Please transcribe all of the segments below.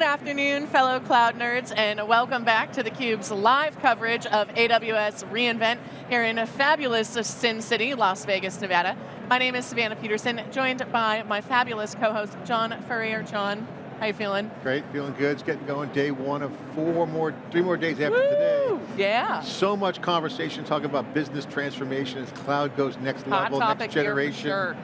Good afternoon, fellow cloud nerds, and welcome back to theCUBE's live coverage of AWS reInvent here in a fabulous Sin City, Las Vegas, Nevada. My name is Savannah Peterson, joined by my fabulous co-host, John Furrier. John, how you feeling? Great, feeling good. It's getting going. Day one of four more, three more days after Woo! today. Yeah. So much conversation talking about business transformation as cloud goes next Hot level, next here for generation. sure.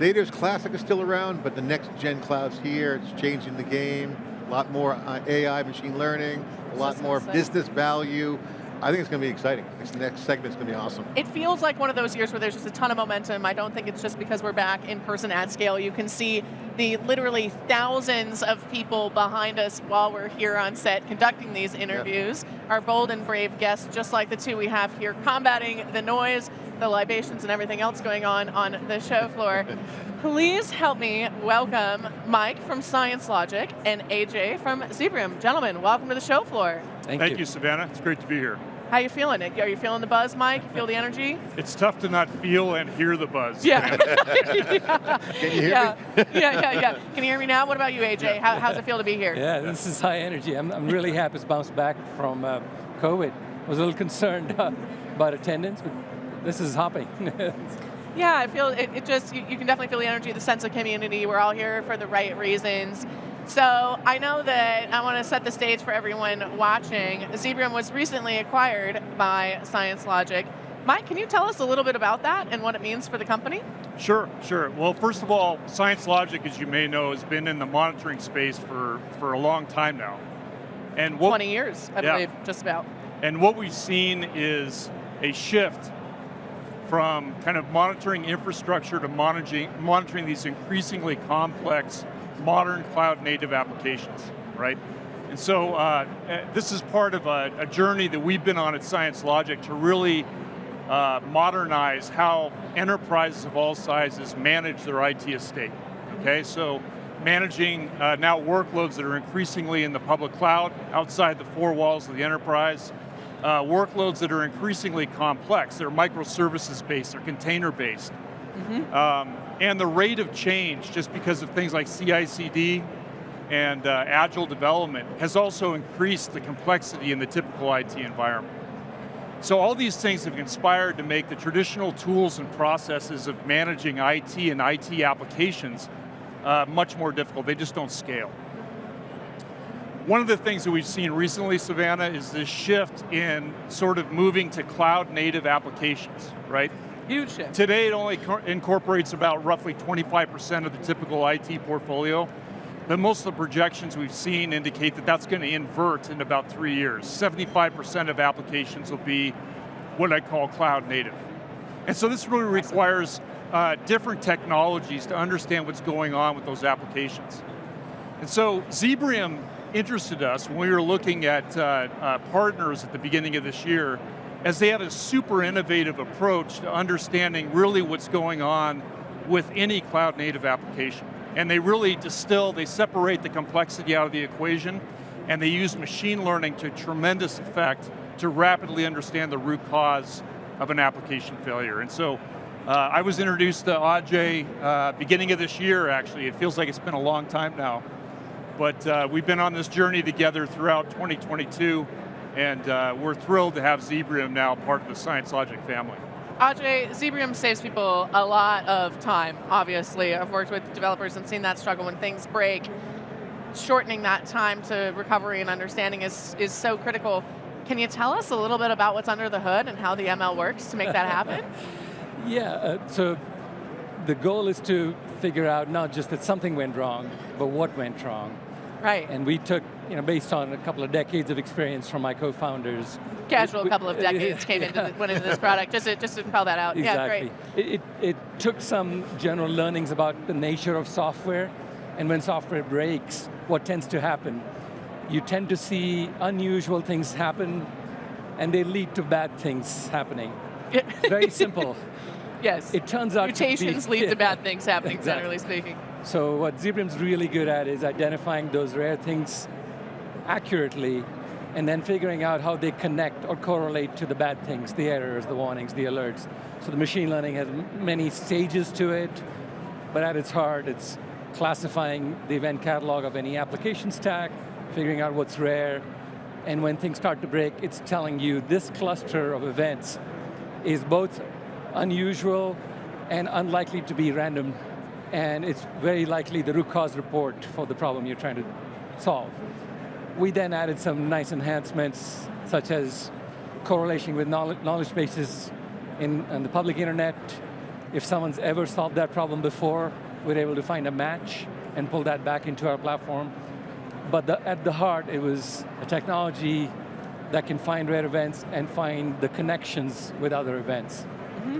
Native's Classic is still around, but the next gen cloud's here. It's changing the game. A lot more uh, AI, machine learning, a lot more exciting. business value. I think it's going to be exciting. This next segment's going to be awesome. It feels like one of those years where there's just a ton of momentum. I don't think it's just because we're back in person at scale. You can see the literally thousands of people behind us while we're here on set conducting these interviews. Our bold and brave guests, just like the two we have here, combating the noise, the libations, and everything else going on on the show floor. Please help me welcome Mike from Science Logic and AJ from Zebrium. Gentlemen, welcome to the show floor. Thank, Thank you. you, Savannah. It's great to be here. How you feeling? Are you feeling the buzz, Mike? You feel the energy? It's tough to not feel and hear the buzz. Yeah. Can you hear yeah. me? yeah, yeah, yeah. Can you hear me now? What about you, AJ? How, how's it feel to be here? Yeah, this is high energy. I'm, I'm really happy to bounce back from uh, COVID. I was a little concerned uh, about attendance, but this is hopping. Yeah, I feel it, it just, you, you can definitely feel the energy, the sense of community. We're all here for the right reasons. So I know that I want to set the stage for everyone watching. Zebrium was recently acquired by Science Logic. Mike, can you tell us a little bit about that and what it means for the company? Sure, sure. Well, first of all, Science Logic, as you may know, has been in the monitoring space for, for a long time now. And what, 20 years, I Yeah. believe, just about. and what we've seen is a shift from kind of monitoring infrastructure to monitoring, monitoring these increasingly complex, modern cloud native applications, right? And so uh, uh, this is part of a, a journey that we've been on at Science Logic to really uh, modernize how enterprises of all sizes manage their IT estate, okay? So managing uh, now workloads that are increasingly in the public cloud, outside the four walls of the enterprise, uh, workloads that are increasingly complex. They're microservices based, they're container based. Um, and the rate of change, just because of things like CI/CD and uh, agile development, has also increased the complexity in the typical IT environment. So all these things have conspired to make the traditional tools and processes of managing IT and IT applications uh, much more difficult. They just don't scale. One of the things that we've seen recently, Savannah, is this shift in sort of moving to cloud native applications, right? Huge shift. Today it only incorporates about roughly 25% of the typical IT portfolio, but most of the projections we've seen indicate that that's going to invert in about three years. 75% of applications will be what I call cloud native. And so this really requires uh, different technologies to understand what's going on with those applications. And so Zebrium interested us when we were looking at uh, uh, partners at the beginning of this year, as they have a super innovative approach to understanding really what's going on with any cloud native application. And they really distill, they separate the complexity out of the equation, and they use machine learning to tremendous effect to rapidly understand the root cause of an application failure. And so uh, I was introduced to Ajay uh, beginning of this year, actually. It feels like it's been a long time now. But uh, we've been on this journey together throughout 2022, and uh, we're thrilled to have Zebrium now part of the Science Logic family. Ajay, Zebrium saves people a lot of time, obviously. I've worked with developers and seen that struggle when things break. Shortening that time to recovery and understanding is, is so critical. Can you tell us a little bit about what's under the hood and how the ML works to make that happen? yeah, uh, so the goal is to figure out not just that something went wrong, but what went wrong. Right. And we took, you know, based on a couple of decades of experience from my co-founders. Casual we- couple of decades came into the, went into this product, just to, just to spell that out. Yeah, Exactly. great. It, it, it took some general learnings about the nature of software, and when software breaks, what tends to happen? You tend to see unusual things happen, and they lead to bad things happening. Very simple. yes. It turns out to be- Mutations lead to bad things happening, Exactly. generally speaking. So what Zebrium's really good at is identifying those rare things accurately and then figuring out how they connect or correlate to the bad things, the errors, the warnings, the alerts. So the machine learning has many stages to it, but at its heart, it's classifying the event catalog of any application stack, figuring out what's rare, and when things start to break, it's telling you this cluster of events is both unusual and unlikely to be random, and it's very likely the root cause report for the problem you're trying to solve. We then added some nice enhancements, such as correlation with knowledge, bases in, in the public internet. If someone's ever solved that problem before, we're able to find a match and pull that back into our platform. But the, at the heart, it was a technology that can find rare events and find the connections with other events.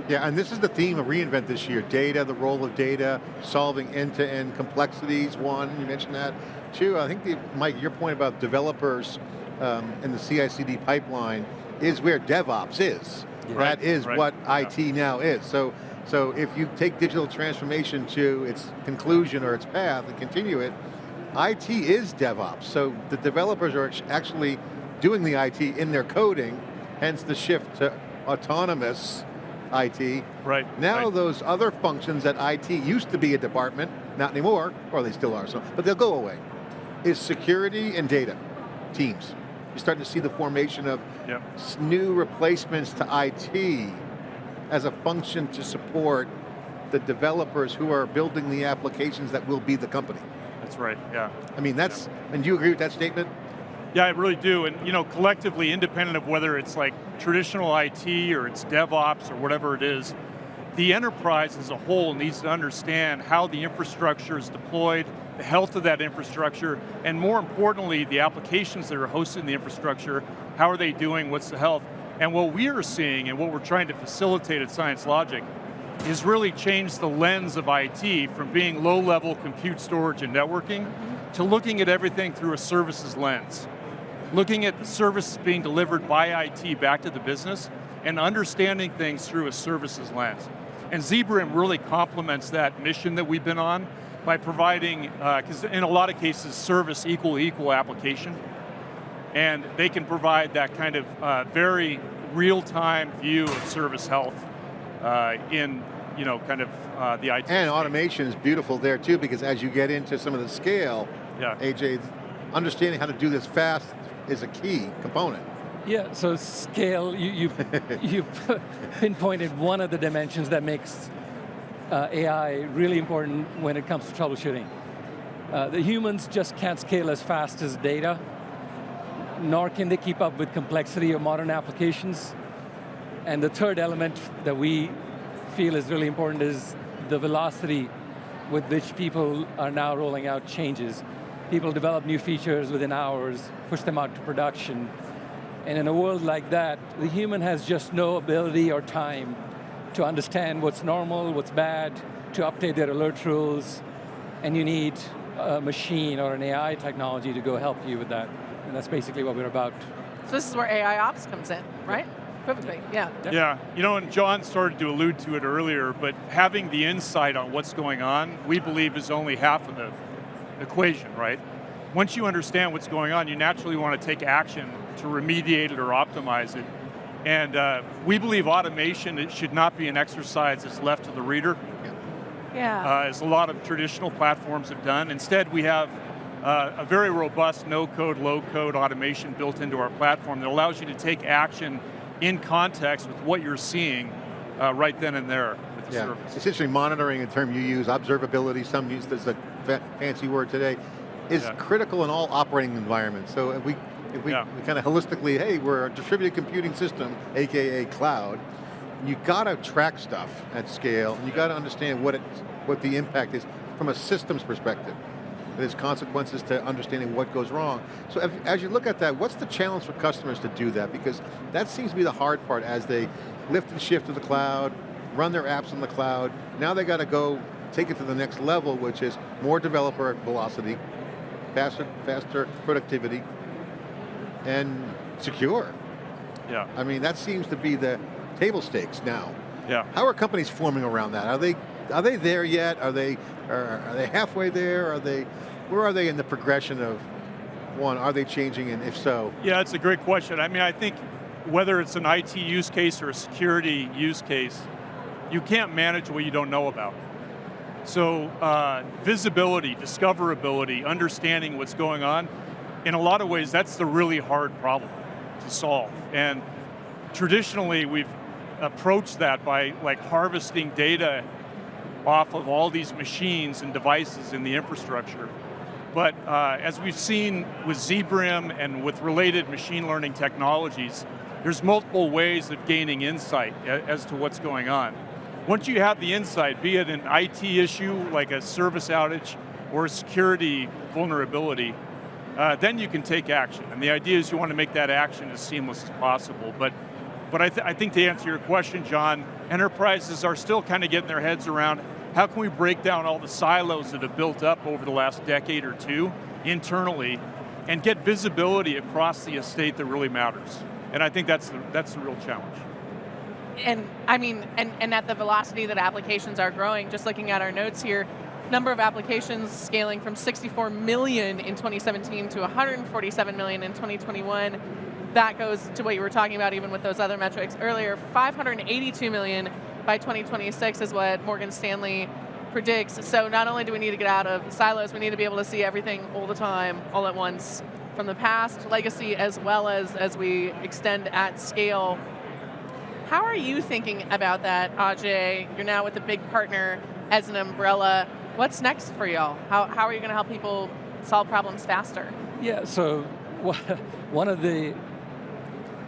Yeah, and this is the theme of reInvent this year. Data, the role of data, solving end-to-end -end complexities, one, you mentioned that. Two, I think, the, Mike, your point about developers um, in the CI/CD pipeline is where DevOps is. Yeah. That is right. what yeah. IT now is. So, so if you take digital transformation to its conclusion or its path and continue it, IT is DevOps. So the developers are actually doing the IT in their coding, hence the shift to autonomous IT. Right. Now right. those other functions that IT used to be a department, not anymore, or they still are, so, but they'll go away is security and data teams. You're starting to see the formation of yep. new replacements to IT as a function to support the developers who are building the applications that will be the company. That's right, yeah. I mean, that's, and do you agree with that statement? Yeah, I really do, and you know, collectively, independent of whether it's like traditional IT or it's DevOps or whatever it is, the enterprise as a whole needs to understand how the infrastructure is deployed, the health of that infrastructure, and more importantly, the applications that are hosted in the infrastructure, how are they doing, what's the health? And what we are seeing and what we're trying to facilitate at Science Logic is really change the lens of IT from being low-level compute storage and networking to looking at everything through a services lens. Looking at the services being delivered by IT back to the business and understanding things through a services lens. And Zebrium really complements that mission that we've been on by providing, because uh, in a lot of cases, service equal equal application, and they can provide that kind of uh, very real-time view of service health uh, in you know, kind of uh, the IT. And automation is beautiful there too, because as you get into some of the scale, yeah. AJ, understanding how to do this fast is a key component. Yeah, so scale, you, you, you pinpointed one of the dimensions that makes uh, AI really important when it comes to troubleshooting. Uh, the humans just can't scale as fast as data, nor can they keep up with complexity of modern applications. And the third element that we feel is really important is the velocity with which people are now rolling out changes. People develop new features within hours, push them out to production, and in a world like that, the human has just no ability or time to understand what's normal, what's bad, to update their alert rules, and you need a machine or an AI technology to go help you with that. And that's basically what we're about. So this is where AI ops comes in, right? Perfectly, yeah. Yeah, you know, and John started to allude to it earlier, but having the insight on what's going on, we believe is only half of the equation, right? Once you understand what's going on, you naturally want to take action to remediate it or optimize it. And uh, we believe automation it should not be an exercise that's left to the reader. Yeah. Uh, as a lot of traditional platforms have done. Instead, we have uh, a very robust no-code, low-code automation built into our platform that allows you to take action in context with what you're seeing uh, right then and there yeah. Essentially monitoring, a term you use, observability, some use this a fancy word today, is yeah. critical in all operating environments. So if we if we, yeah. we kind of holistically, hey, we're a distributed computing system, AKA cloud, you got to track stuff at scale, and you got to understand what, it, what the impact is from a systems perspective. There's consequences to understanding what goes wrong. So if, as you look at that, what's the challenge for customers to do that? Because that seems to be the hard part as they lift and shift to the cloud, run their apps in the cloud. Now they got to go take it to the next level, which is more developer velocity, faster, faster productivity, and secure. Yeah. I mean, that seems to be the table stakes now. Yeah. How are companies forming around that? Are they are they there yet? Are they are, are they halfway there? Are they where are they in the progression of one? Are they changing, and if so? Yeah, it's a great question. I mean, I think whether it's an IT use case or a security use case, you can't manage what you don't know about. So uh, visibility, discoverability, understanding what's going on, in a lot of ways, that's the really hard problem to solve. And traditionally, we've approached that by like harvesting data off of all these machines and devices in the infrastructure. But uh, as we've seen with Zebrium and with related machine learning technologies, there's multiple ways of gaining insight as to what's going on. Once you have the insight, be it an IT issue like a service outage or a security vulnerability, uh, then you can take action. And the idea is you want to make that action as seamless as possible. But, but I, th I think to answer your question, John, enterprises are still kind of getting their heads around how can we break down all the silos that have built up over the last decade or two internally and get visibility across the estate that really matters. And I think that's the, that's the real challenge. And I mean, and, and at the velocity that applications are growing, just looking at our notes here, number of applications scaling from 64 million in 2017 to 147 million in 2021. That goes to what you were talking about even with those other metrics earlier. 582 million by 2026 is what Morgan Stanley predicts. So not only do we need to get out of silos, we need to be able to see everything all the time, all at once, from the past, legacy, as well as as we extend at scale. How are you thinking about that, Ajay? You're now with a big partner as an umbrella. What's next for y'all? How, how are you going to help people solve problems faster? Yeah, so one of the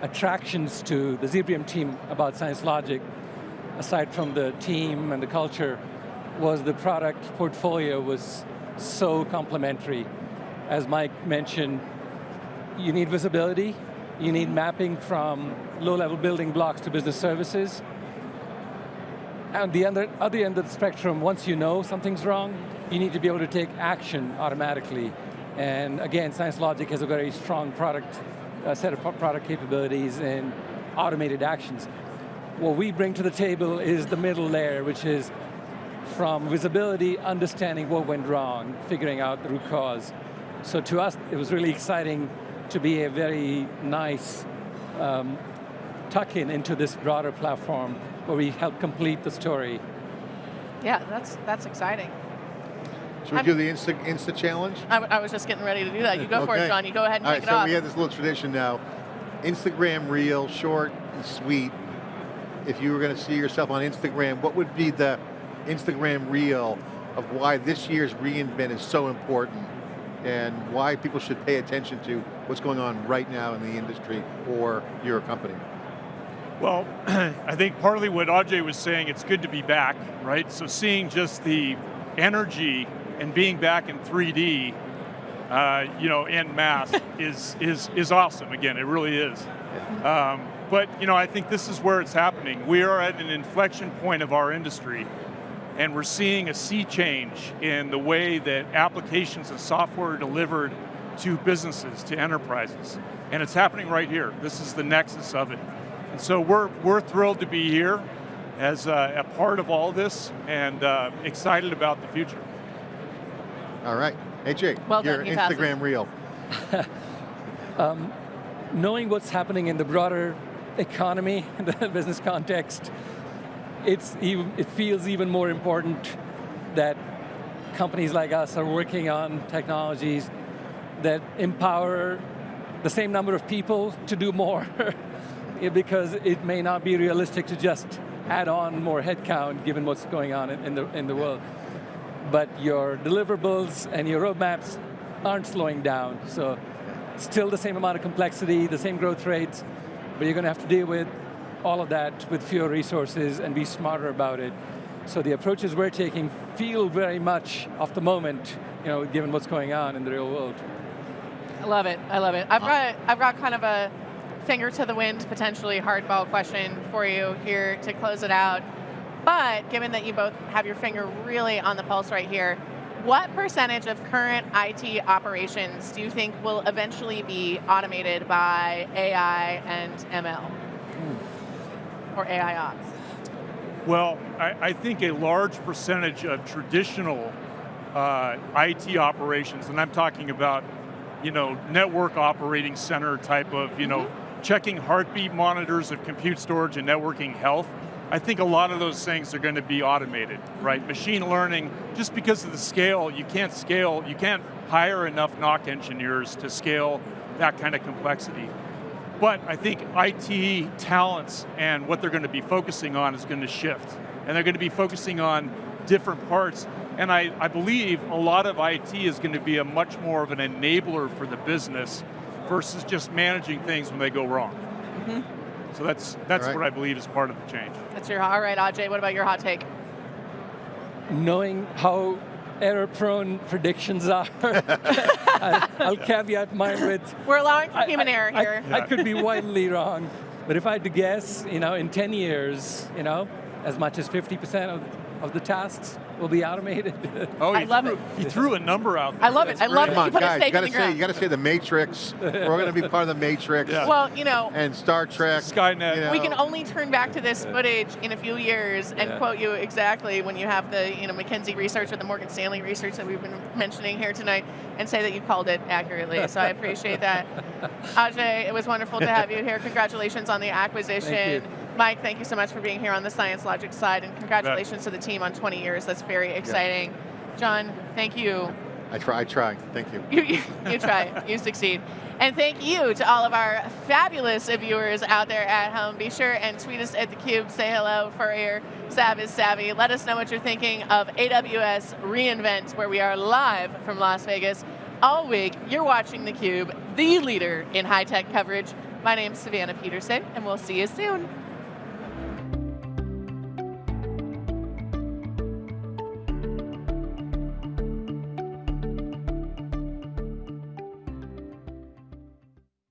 attractions to the Zebrium team about Science Logic, aside from the team and the culture, was the product portfolio was so complementary. As Mike mentioned, you need visibility, you need mapping from low-level building blocks to business services, and the other, other end of the spectrum, once you know something's wrong, you need to be able to take action automatically. And again, Science Logic has a very strong product, uh, set of product capabilities and automated actions. What we bring to the table is the middle layer, which is from visibility, understanding what went wrong, figuring out the root cause. So to us, it was really exciting to be a very nice um, tuck-in into this broader platform where we help complete the story. Yeah, that's that's exciting. Should we I'm, do the Insta, Insta challenge? I, I, was just getting ready to do that. You go okay. for it, John. You go ahead and All take right, it so off. we have this little tradition now. Instagram reel, short and sweet. If you were going to see yourself on Instagram, what would be the Instagram reel of why this year's reInvent is so important and why people should pay attention to what's going on right now in the industry or your company? Well, I think partly what Ajay was saying, it's good to be back, right? So seeing just the energy and being back in 3D, uh, you know, en masse is, is, is awesome, again, it really is. Um, but, you know, I think this is where it's happening. We are at an inflection point of our industry, and we're seeing a sea change in the way that applications and software are delivered to businesses, to enterprises. And it's happening right here. This is the nexus of it. And so we're, we're thrilled to be here as a, a part of all this and uh, excited about the future. All right. Hey Jake, well your done, Instagram reel. um, knowing what's happening in the broader economy, the business context, it's even, it feels even more important that companies like us are working on technologies that empower the same number of people to do more because it may not be realistic to just add on more headcount given what's going on in, the, in the world. But your deliverables and your roadmaps aren't slowing down, so still the same amount of complexity, the same growth rates, but you're going to have to deal with all of that with fewer resources and be smarter about it. So the approaches we're taking feel very much of the moment, you know, given what's going on in the real world. I love it, I love it. I've got, I've got kind of a finger to the wind, potentially hardball question for you here to close it out. But given that you both have your finger really on the pulse right here, what percentage of current IT operations do you think will eventually be automated by AI and ML? Or AI ops? Well, I, I, think a large percentage of traditional uh, IT operations, and I'm talking about, you know, network operating center type of, you know, mm -hmm checking heartbeat monitors of compute storage and networking health, I think a lot of those things are going to be automated, right? Machine learning, just because of the scale, you can't scale, you can't hire enough NOC engineers to scale that kind of complexity. But I think IT talents and what they're going to be focusing on is going to shift. And they're going to be focusing on different parts. And I, I believe a lot of IT is going to be a much more of an enabler for the business versus just managing things when they go wrong. Mm -hmm. So that's that's right. what I believe is part of the change. That's your all right, Ajay. What about your hot take? Knowing how error-prone predictions are, I'll caveat mine with we're allowing for human I, error I, here. I, I could be wildly wrong, but if I had to guess, you know, in 10 years, you know, as much as 50% of of the tasks will be automated. oh, I love threw, it. He threw a number out there. I love That's it. I love Come on, it. You guys, you gotta say you gotta say the Matrix. We're going to be part of the Matrix. Yeah. Well, you know. And Star Trek. Skynet. You know. We can only turn back to this footage in a few years and yeah. quote you exactly when you have the you know McKinsey research or the Morgan Stanley research that we've been mentioning here tonight and say that you called it accurately. So I appreciate that. Ajay, it was wonderful to have you here. Congratulations on the acquisition. Mike, thank you so much for being here on the Science Logic side, and congratulations to the team on 20 years. That's very exciting. Yeah. John, thank you. I try, I try, thank you. You, you, you try, you succeed. And thank you to all of our fabulous viewers out there at home. Be sure and tweet us at theCUBE, say hello for your Sav is Savvy. Let us know what you're thinking of AWS reInvent, where we are live from Las Vegas. All week, you're watching theCUBE, the leader in high-tech coverage. My name's Savannah Peterson, and we'll see you soon.